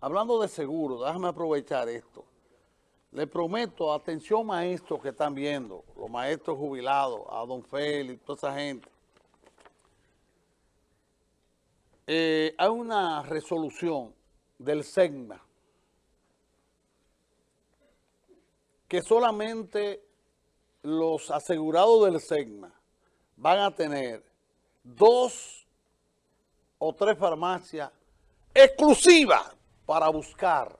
hablando de seguro, déjame aprovechar esto. Le prometo, atención maestros que están viendo, los maestros jubilados, a don Félix, toda esa gente. Eh, hay una resolución del SEGMA que solamente los asegurados del SEGMA van a tener dos o tres farmacias exclusivas para buscar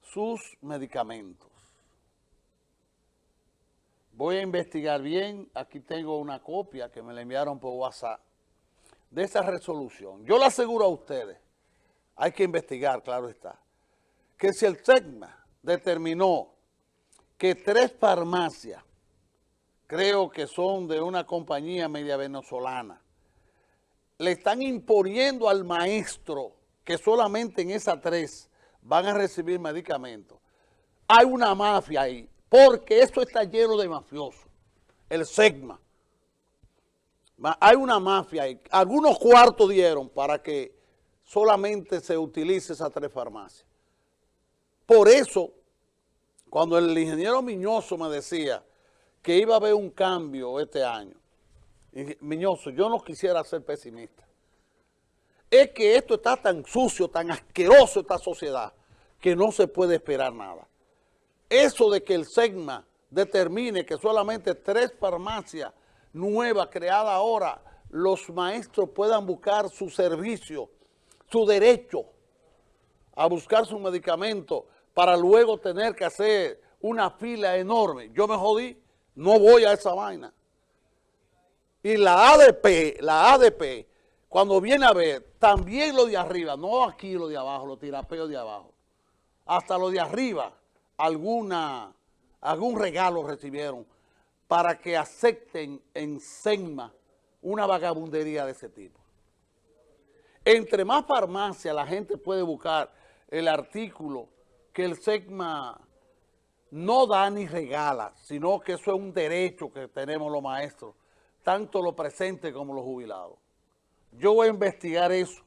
sus medicamentos. Voy a investigar bien, aquí tengo una copia que me la enviaron por WhatsApp de esa resolución. Yo le aseguro a ustedes, hay que investigar, claro está, que si el SEGMA determinó que tres farmacias, creo que son de una compañía media venezolana, le están imponiendo al maestro que solamente en esas tres van a recibir medicamentos. Hay una mafia ahí, porque esto está lleno de mafiosos, el SEGMA. Hay una mafia ahí. Algunos cuartos dieron para que solamente se utilice esas tres farmacias. Por eso, cuando el ingeniero Miñoso me decía que iba a haber un cambio este año, Miñoso, yo no quisiera ser pesimista. Es que esto está tan sucio, tan asqueroso esta sociedad, que no se puede esperar nada. Eso de que el SEGMA determine que solamente tres farmacias nuevas creadas ahora, los maestros puedan buscar su servicio, su derecho a buscar su medicamento para luego tener que hacer una fila enorme. Yo me jodí, no voy a esa vaina. Y la ADP, la ADP, cuando viene a ver, también lo de arriba, no aquí lo de abajo, los tirapeos de abajo, hasta lo de arriba, alguna, algún regalo recibieron para que acepten en SEGMA una vagabundería de ese tipo. Entre más farmacia la gente puede buscar el artículo que el SEGMA no da ni regala, sino que eso es un derecho que tenemos los maestros, tanto los presentes como los jubilados. Yo voy a investigar eso,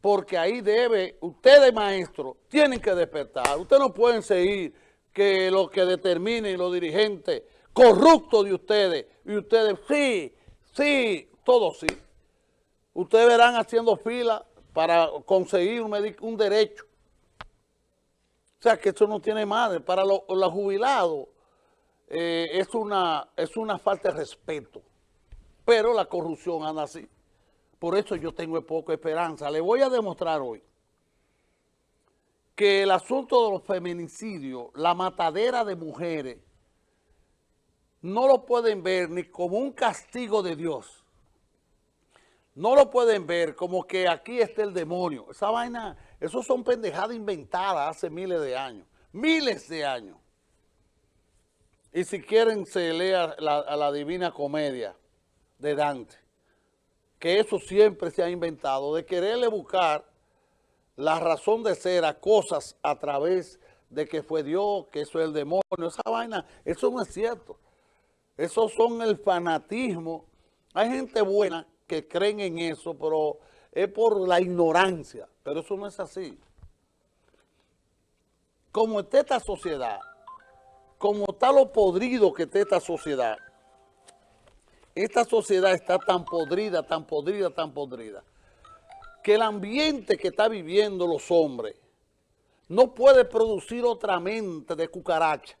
porque ahí debe, ustedes maestros tienen que despertar, ustedes no pueden seguir que lo que determinen los dirigentes corruptos de ustedes, y ustedes, sí, sí, todos sí. Ustedes verán haciendo fila para conseguir un, un derecho. O sea, que eso no tiene madre. Para los, jubilados eh, es, una, es una falta de respeto. Pero la corrupción anda así. Por eso yo tengo poca esperanza. Le voy a demostrar hoy que el asunto de los feminicidios, la matadera de mujeres, no lo pueden ver ni como un castigo de Dios. No lo pueden ver como que aquí está el demonio. Esa vaina, eso son pendejadas inventadas hace miles de años. Miles de años. Y si quieren se lea a la Divina Comedia de Dante que eso siempre se ha inventado, de quererle buscar la razón de ser a cosas a través de que fue Dios, que eso es el demonio, esa vaina, eso no es cierto. Esos son el fanatismo. Hay gente buena que creen en eso, pero es por la ignorancia, pero eso no es así. Como está esta sociedad, como está lo podrido que está esta sociedad, esta sociedad está tan podrida, tan podrida, tan podrida, que el ambiente que está viviendo los hombres no puede producir otra mente de cucaracha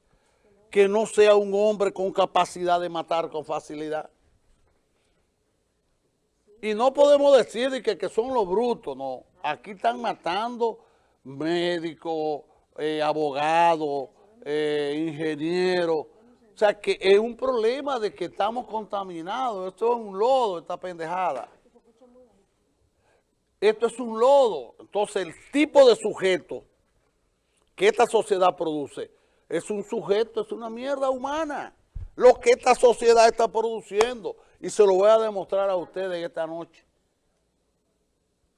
que no sea un hombre con capacidad de matar con facilidad. Y no podemos decir que, que son los brutos, no. Aquí están matando médicos, eh, abogados, eh, ingenieros, o sea, que es un problema de que estamos contaminados. Esto es un lodo, esta pendejada. Esto es un lodo. Entonces, el tipo de sujeto que esta sociedad produce es un sujeto, es una mierda humana. Lo que esta sociedad está produciendo. Y se lo voy a demostrar a ustedes esta noche.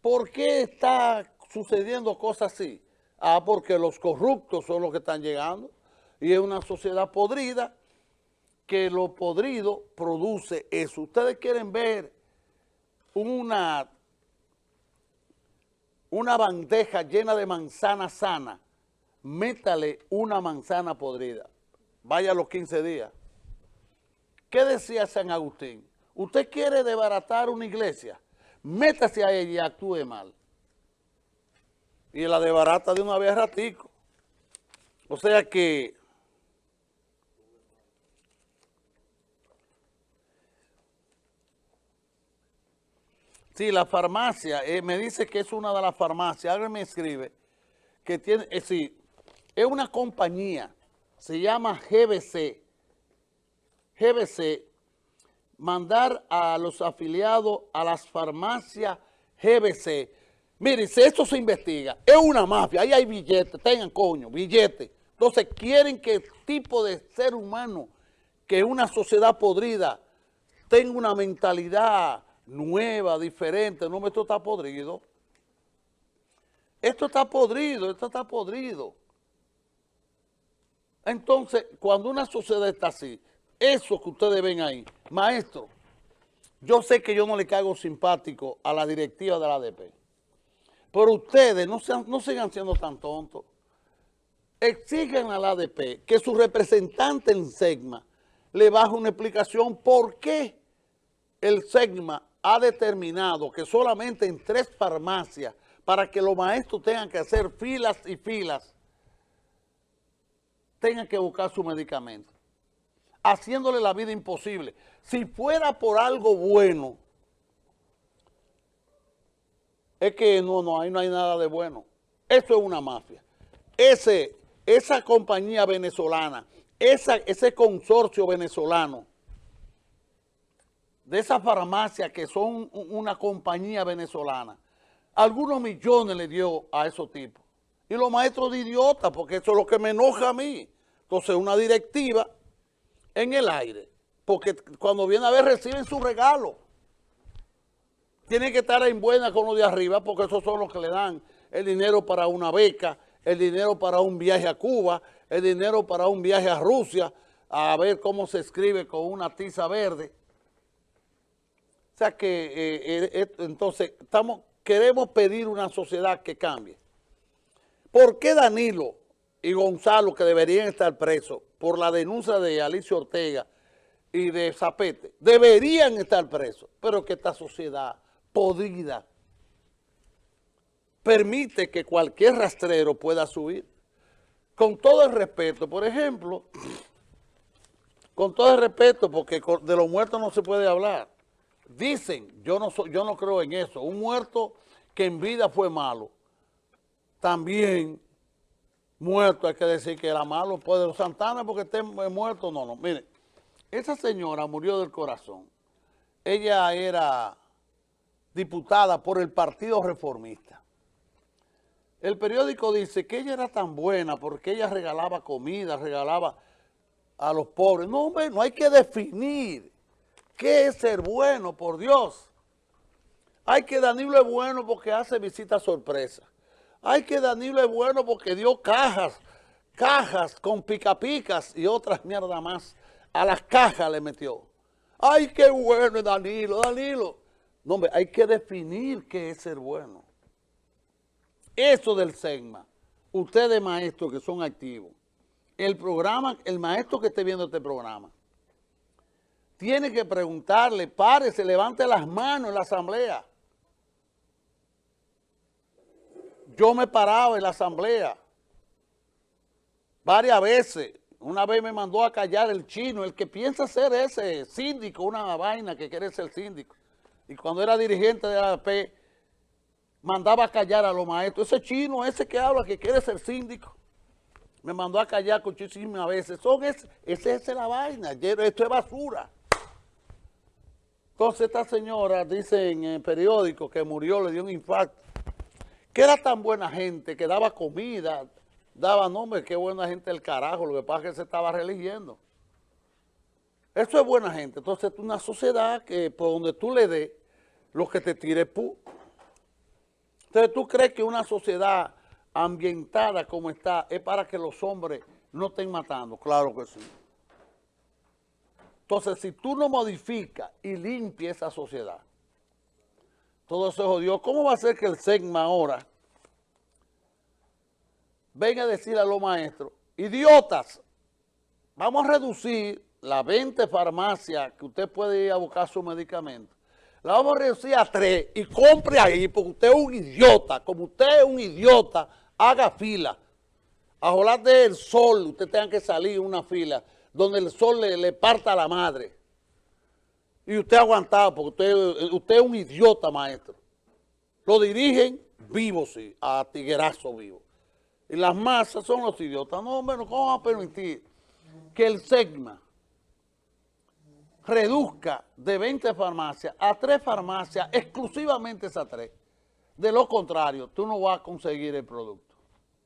¿Por qué está sucediendo cosas así? Ah, porque los corruptos son los que están llegando. Y es una sociedad podrida que lo podrido produce eso. Ustedes quieren ver una, una bandeja llena de manzana sana, métale una manzana podrida. Vaya los 15 días. ¿Qué decía San Agustín? Usted quiere desbaratar una iglesia, métase a ella y actúe mal. Y la desbarata de una vez ratico. O sea que Sí, la farmacia, eh, me dice que es una de las farmacias, alguien me escribe, que tiene, eh, sí, es una compañía, se llama GBC, GBC, mandar a los afiliados a las farmacias GBC. Miren, si esto se investiga, es una mafia, ahí hay billetes, tengan coño, billetes. Entonces quieren que el tipo de ser humano, que una sociedad podrida, tenga una mentalidad nueva, diferente. No, esto está podrido. Esto está podrido, esto está podrido. Entonces, cuando una sociedad está así, eso que ustedes ven ahí, maestro, yo sé que yo no le caigo simpático a la directiva de la ADP, pero ustedes no, sean, no sigan siendo tan tontos. Exigen a la ADP que su representante en SEGMA le baje una explicación por qué el SEGMA ha determinado que solamente en tres farmacias, para que los maestros tengan que hacer filas y filas, tengan que buscar su medicamento, haciéndole la vida imposible. Si fuera por algo bueno, es que no, no, ahí no hay nada de bueno. Eso es una mafia. Ese, esa compañía venezolana, ese consorcio venezolano, de esas farmacias que son una compañía venezolana, algunos millones le dio a esos tipos. Y los maestros de idiotas, porque eso es lo que me enoja a mí. Entonces, una directiva en el aire, porque cuando viene a ver reciben su regalo. Tienen que estar en buena con los de arriba, porque esos son los que le dan el dinero para una beca, el dinero para un viaje a Cuba, el dinero para un viaje a Rusia, a ver cómo se escribe con una tiza verde. O sea que eh, eh, entonces estamos, queremos pedir una sociedad que cambie. ¿Por qué Danilo y Gonzalo, que deberían estar presos por la denuncia de Alicia Ortega y de Zapete, deberían estar presos, pero que esta sociedad podrida permite que cualquier rastrero pueda subir? Con todo el respeto, por ejemplo, con todo el respeto, porque de los muertos no se puede hablar, Dicen, yo no, yo no creo en eso, un muerto que en vida fue malo, también muerto, hay que decir que era malo, puede Santana porque esté muerto, no, no. Mire, esa señora murió del corazón. Ella era diputada por el Partido Reformista. El periódico dice que ella era tan buena porque ella regalaba comida, regalaba a los pobres. No, hombre, no hay que definir ¿Qué es ser bueno, por Dios? Hay que Danilo es bueno porque hace visitas sorpresa. Hay que Danilo es bueno porque dio cajas, cajas con picapicas y otras mierdas más. A las cajas le metió. ¡Ay, qué bueno Danilo, Danilo! No, hombre, hay que definir qué es ser bueno. Eso del SEGMA, ustedes maestros que son activos, el programa, el maestro que esté viendo este programa, tiene que preguntarle, párese, levante las manos en la asamblea. Yo me paraba en la asamblea varias veces. Una vez me mandó a callar el chino, el que piensa ser ese síndico, una vaina que quiere ser síndico. Y cuando era dirigente de la AP, mandaba a callar a los maestros. Ese chino, ese que habla, que quiere ser síndico, me mandó a callar muchísimas veces. Son ese, esa es la vaina, esto es basura. Entonces esta señora dice en el periódico que murió, le dio un infarto, que era tan buena gente, que daba comida, daba nombre, qué buena gente el carajo, lo que pasa es que se estaba religiendo. Eso es buena gente. Entonces es una sociedad que por donde tú le des, lo que te tire pu. Entonces tú crees que una sociedad ambientada como está es para que los hombres no estén matando. Claro que sí. Entonces, si tú no modificas y limpias esa sociedad, todo se jodió. ¿Cómo va a ser que el SEGMA ahora venga a decirle a los maestros, idiotas, vamos a reducir las 20 farmacias que usted puede ir a buscar su medicamento, la vamos a reducir a tres y compre ahí, porque usted es un idiota, como usted es un idiota, haga fila. A jolar del sol, usted tenga que salir una fila donde el sol le, le parta a la madre. Y usted ha aguantado, porque usted, usted es un idiota, maestro. Lo dirigen vivo, sí, a tiguerazo vivo. Y las masas son los idiotas. No, hombre, ¿cómo vamos a permitir que el SEGMA reduzca de 20 farmacias a 3 farmacias, exclusivamente esas tres? De lo contrario, tú no vas a conseguir el producto.